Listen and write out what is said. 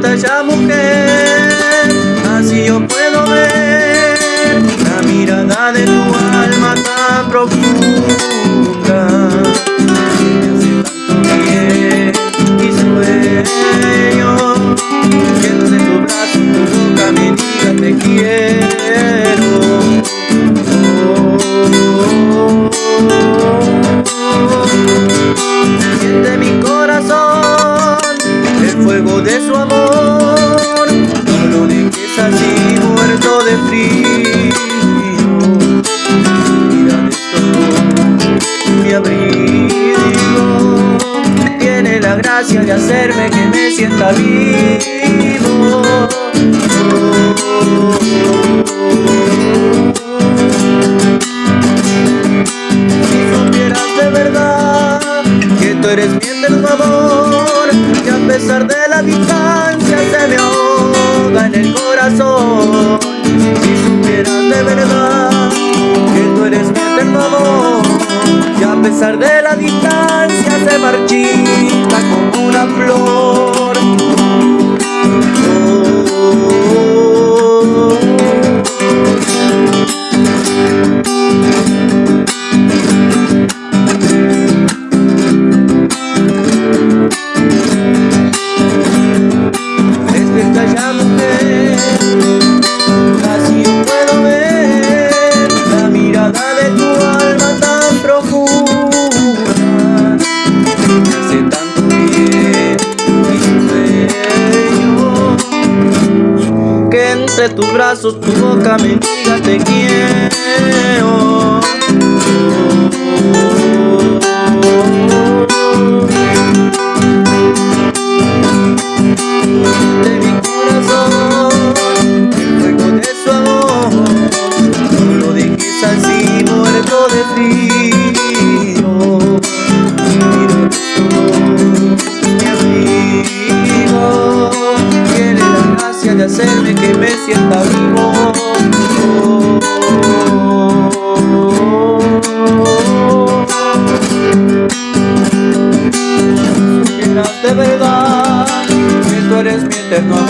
bonita esa mujer, así yo puedo ver. Mira abrigo. Tiene la gracia de hacerme que me sienta vivo. Si supieras de verdad que tú eres mi eterno amor Que a pesar de la distancia se me ahoga en el corazón. Pesar de tus brazos, tu boca me diga te quiero. De mi corazón, el fuego de su amor No lo dejes así muerto de frío. hacerme que me sienta vivo. Supieras de verdad que tú eres mi eterno amor.